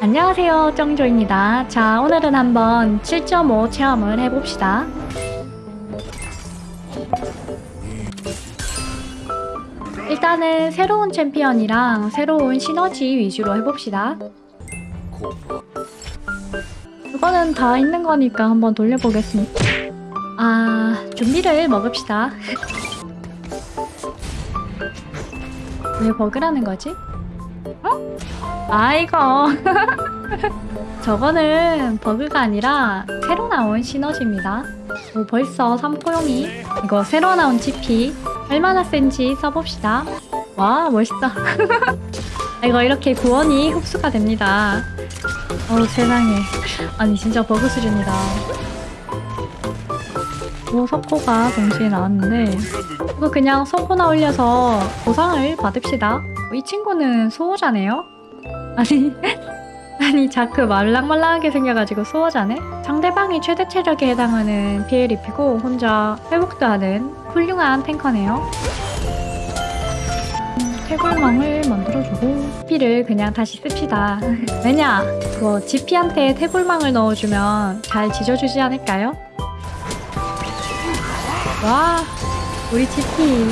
안녕하세요 정조입니다. 자 오늘은 한번 7.5 체험을 해봅시다. 일단은 새로운 챔피언이랑 새로운 시너지 위주로 해봅시다. 그거는 다 있는 거니까 한번 돌려보겠습니다. 아 준비를 먹읍시다. 왜 버그라는 거지? 어? 아 이거. 저거는 버그가 아니라 새로 나온 시너지입니다. 오, 벌써 3포용이 이거 새로 나온 GP 얼마나 센지 써봅시다. 와 멋있다. 이거 이렇게 구원이 흡수가 됩니다. 어우 세상에. 아니 진짜 버그 수준이다. 오 석호가 동시에 나왔는데 이거 그냥 석호나 올려서 보상을 받읍시다 이 친구는 수호자네요? 아니 아니 자크 말랑말랑하게 생겨가지고 수호자네? 상대방이 최대 체력에 해당하는 피해를 입히고 혼자 회복도 하는 훌륭한 탱커네요. 태골망을 만들어주고 피를 그냥 다시 씁시다. 왜냐? 그거 GP한테 태골망을 넣어주면 잘 지져주지 않을까요? 와 우리 GP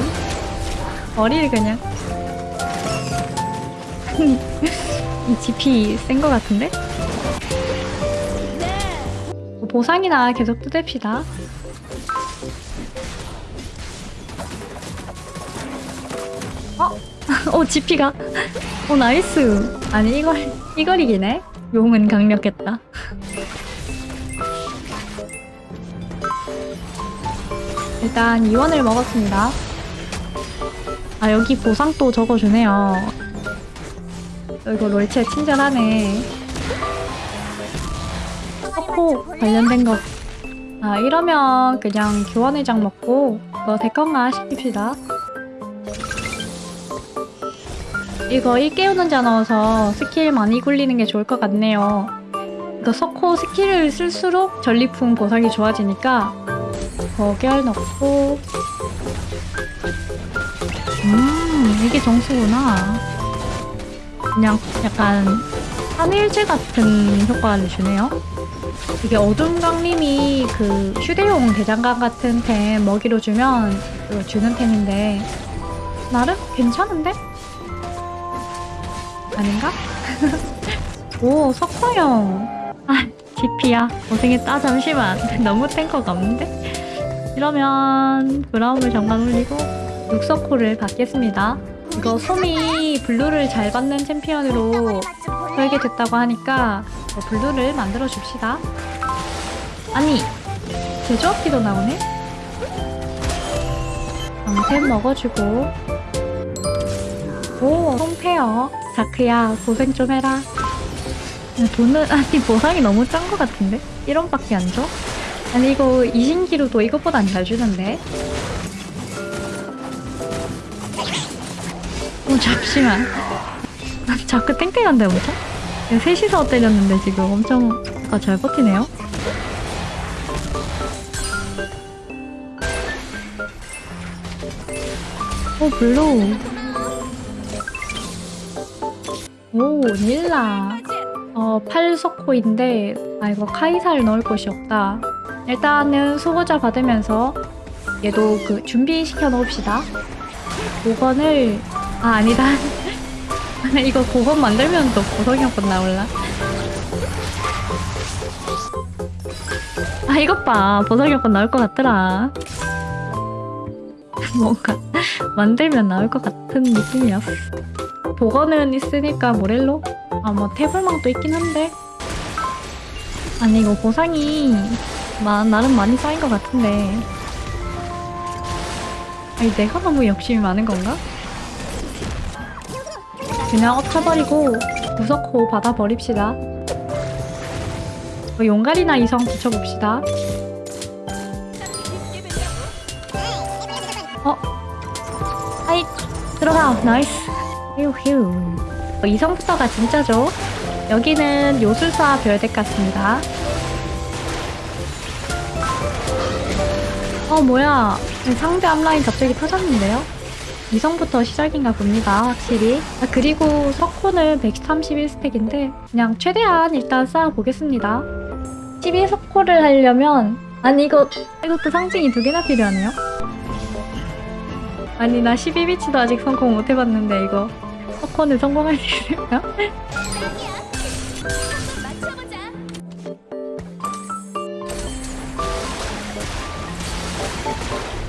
머리를 그냥 이 GP 센 거 같은데? 뭐 보상이나 계속 뜯읍시다. 어? 어 GP가? 어 nice. 아니 이걸 이걸 이기네? 용은 강력했다. 일단 2원을 먹었습니다. 아 여기 보상 또 적어주네요 이거 롤체 친절하네. 석호 관련된 거. 아, 이러면 그냥 교환회장 먹고 너 대건가 시킵시다. 이거 일깨우는 자 넣어서 스킬 많이 굴리는 게 좋을 것 같네요. 이거 석호 스킬을 쓸수록 전리품 보상이 좋아지니까 거결 넣고. 음 이게 정수구나 그냥 약간 한일제 같은 효과를 주네요 이게 어둠 강림이 그 휴대용 대장간 같은 템 먹이로 주면 주는 템인데 나름 괜찮은데? 아닌가? 오 석화형 아 GP야 고생했다 잠시만 너무 탱커가 없는데? 이러면 브라움을 잠깐 올리고 육석호를 받겠습니다 이거 솜이 블루를 잘 받는 챔피언으로 설계됐다고 하니까 블루를 만들어 줍시다 아니 제조업기도 나오네? 방템 먹어주고 오 솜페어 자크야 고생 좀 해라 돈은 아니 보상이 너무 짠 것 같은데? 1원밖에 안 줘? 아니 이거 이신기로도 이것보다 안 잘 주는데? 어 잠시만. 자크 땡땡한데 엄청? 셋이서 때렸는데 지금 엄청 아, 잘 버티네요. 오 블루. 오 닐라. 어 팔석호인데 아 이거 카이사를 넣을 곳이 없다. 일단은 수호자 받으면서 얘도 그 준비시켜 놓읍시다. 5번을 아 아니다. 이거 5번 만들면 또 보석형권 나올라. 아 이것 봐. 보석형권 나올 것 같더라. 뭔가 만들면 나올 것 같은 느낌이었어 복원은 있으니까 모렐로? 아뭐 태블망도 있긴 한데. 아니 이거 보상이 마, 나름 많이 쌓인 것 같은데. 아니 내가 너무 욕심이 많은 건가? 그냥 엎쳐버리고 무석호 받아버립시다. 뭐 용갈이나 이성 붙여봅시다. 어? 아이 들어가. Nice. 휴 휴. 어, 이성부터가 진짜죠? 여기는 요술사 별덱 같습니다. 어 뭐야. 상대 앞라인 갑자기 터졌는데요? 이성부터 시작인가 봅니다 확실히. 아, 그리고 석콘은 131스택인데 그냥 최대한 일단 쌓아보겠습니다. 12석호를 하려면 아니 이거 이것도 상징이 두 개나 필요하네요. 아니 나 12비치도 아직 성공 못 해봤는데 이거 석호는 성공할 수 있을까?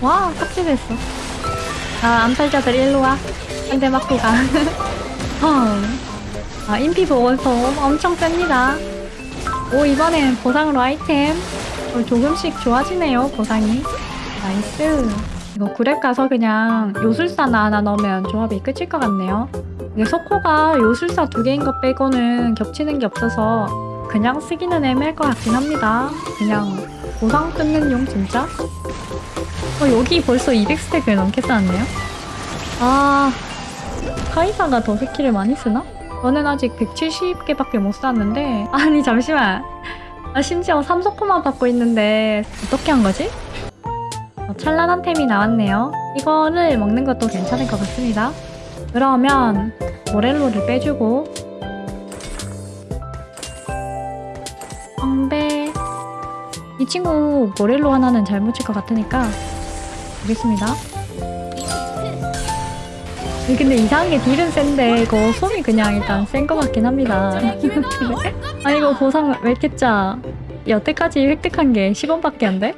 와 삭제됐어 아 암살자들 일로와. 한대 맞고 가. 어. 아 인피 보건소 엄청 셉니다. 오 이번엔 보상으로 아이템. 어, 조금씩 좋아지네요 보상이. Nice. 이거 구렙 가서 그냥 요술사나 하나 넣으면 조합이 끝일 것 같네요. 이게 소코가 요술사 두 개인 것 빼고는 겹치는 게 없어서 그냥 쓰기는 애매할 것 같긴 합니다. 그냥 보상 끊는 용 진짜 어, 여기 벌써 200스택을 넘게 쌓았네요? 아, 카이사가 더 스킬을 많이 쓰나? 저는 아직 170개밖에 못 쌓았는데 아니 잠시만 아, 심지어 3소코만 받고 있는데 어떻게 한 거지? 어, 찬란한 템이 나왔네요 이거를 먹는 것도 괜찮을 것 같습니다 그러면 모렐로를 빼주고 친구 모렐로 하나는 잘 묻힐 것 같으니까 보겠습니다. 이 근데 이상한 게 딜은 센데 이거 솜이 그냥 일단 센 것 같긴 합니다. 아 이거 보상 짜? 여태까지 획득한 게 10원밖에 안 돼?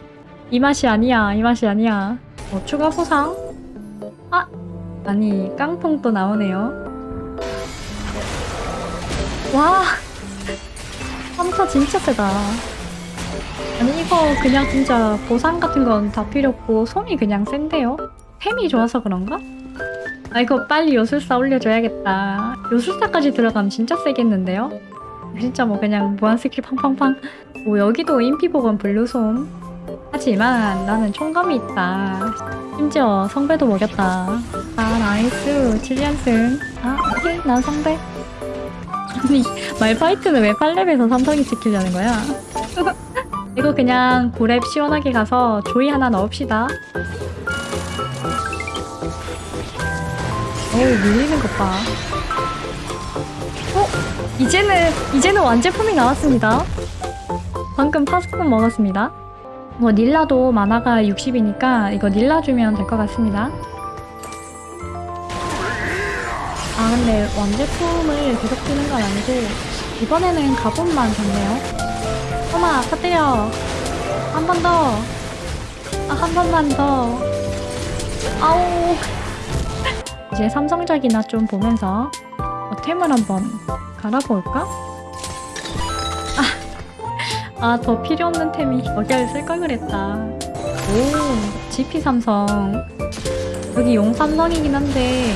이 맛이 아니야 이 맛이 아니야. 어, 추가 보상? 아 아니 깡통 또 나오네요. 와 3차 진짜 세다. 아니 이거 그냥 진짜 보상 같은 건 다 필요 없고 솜이 그냥 센데요? 템이 좋아서 그런가? 아 이거 빨리 요술사 올려줘야겠다 요술사까지 들어가면 진짜 세겠는데요? 진짜 뭐 그냥 무한 스킬 팡팡팡 뭐 여기도 인피복은 블루솜 하지만 나는 총감이 있다 심지어 성배도 먹였다 아 나이스 7연승 아 오케이 난 성배 아니 말파이트는 왜 8렙에서 삼성이 지키려는 거야? 이거 그냥 고랩 시원하게 가서 조이 하나 넣읍시다. 어우 밀리는 것 봐. 어? 이제는 이제는 완제품이 나왔습니다. 방금 파스콘 먹었습니다. 뭐 닐라도 만화가 60이니까 이거 닐라 주면 될 것 같습니다. 아 근데 완제품을 계속 주는 건 아니고 이번에는 가본만 줬네요. 엄마 터뜨려 한 번 더. 아, 한 번만 더. 아우. 이제 삼성작이나 좀 보면서 어, 템을 한번 갈아볼까? 아, 아, 더 필요 없는 템이 여기를 쓸걸 그랬다. 오 GP 삼성. 여기 용 삼성이긴 한데.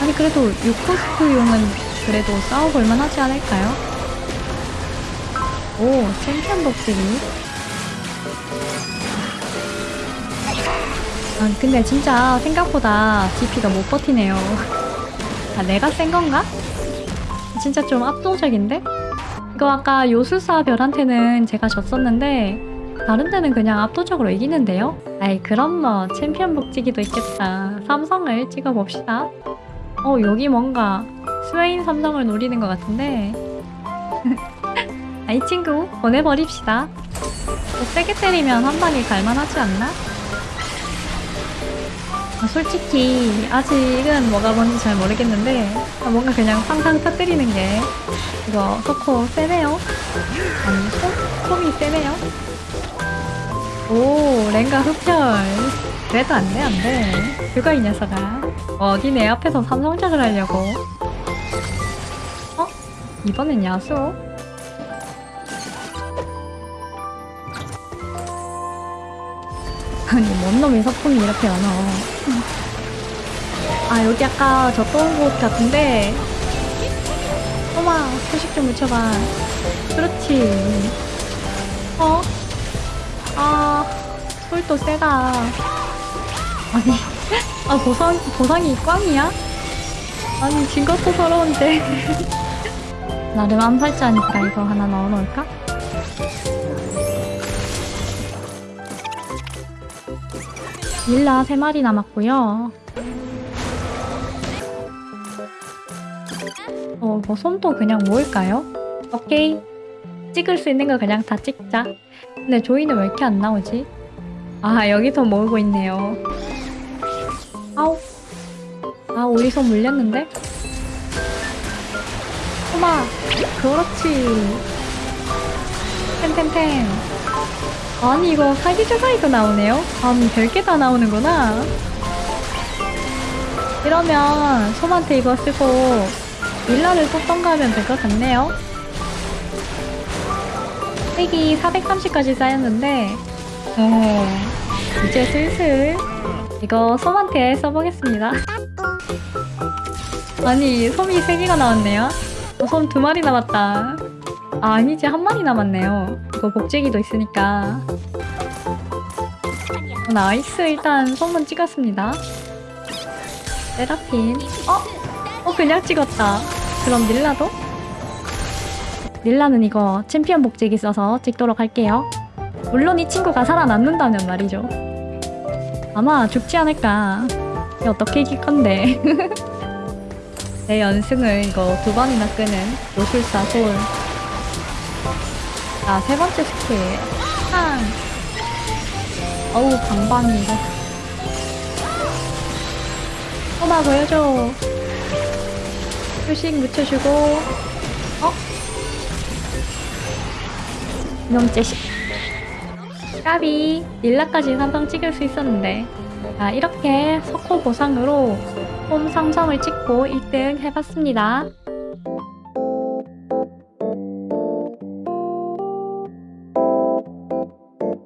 아니 그래도 6코스트 용은 그래도 싸워볼만 하지 않을까요? 오, 챔피언 복지기. 아, 근데 진짜 생각보다 DP가 못 버티네요. 아, 내가 센 건가? 진짜 좀 압도적인데? 이거 아까 요술사 별한테는 제가 졌었는데 다른 데는 그냥 압도적으로 이기는데요? 아이 그럼 뭐 챔피언 복지기도 있겠다. 삼성을 찍어봅시다. 어 여기 뭔가 스웨인 삼성을 노리는 것 같은데 아, 이 친구 보내버립시다. 뭐 세게 때리면 한 방에 갈만하지 않나? 아, 솔직히 아직은 뭐가 뭔지 잘 모르겠는데 아, 뭔가 그냥 상상 터뜨리는 게 이거 소코 세네요? 아니 소, 솜이 세네요? 오 랭가 흡혈 그래도 안돼 안돼 그거 이 녀석아 어디 내 앞에서 삼성작을 하려고 어? 이번엔 야수? 아니 뭔 놈이 서풍이 이렇게 많아 아 여기 아까 졌던 곳 같은데 어마 소식 좀 묻혀봐 그렇지 어? 아 솔도 세다 아니 아 보상, 보상이 꽝이야? 아니 진 것도 서러운데 나름 암살자니까 이거 하나 넣어놓을까? 밀라 3마리 남았고요. 어, 뭐 손도 그냥 모을까요? 오케이. 찍을 수 있는 거 그냥 다 찍자. 근데 조이는 왜 이렇게 안 나오지? 아, 여기서 모으고 있네요. 아우. 아, 우리 손 물렸는데? 소마 그렇지! 템템템! 아니, 이거 사기 주사위도 나오네요? 아니, 별게 다 나오는구나. 이러면 솜한테 이거 쓰고 밀라를 뽑던가 하면 될 것 같네요. 획이 430까지 쌓였는데, 어, 이제 슬슬 이거 솜한테 써보겠습니다. 아니, 솜이 3개가 나왔네요. 어, 솜 2마리 남았다. 아, 아니지, 한 마리 남았네요. 이거 복제기도 있으니까. 어, 나이스, 일단 솜은 찍었습니다. 세라핀. 어? 어, 그냥 찍었다. 그럼 닐라도? 닐라는 이거 챔피언 복제기 써서 찍도록 할게요. 물론 이 친구가 살아남는다면 말이죠. 아마 죽지 않을까. 어떻게 이길 건데. 내 연승을 이거 두 번이나 끄는 요술사 소울. 자, 세 번째 스킬. 팡! 어우, 방방이 이거. 꼬마 보여줘. 표식 묻혀주고. 어? 이놈 자식. 까비. 릴라까지 삼성 찍을 수 있었는데. 자, 이렇게 석호 보상으로 홈 상성을 찍고 1등 해봤습니다.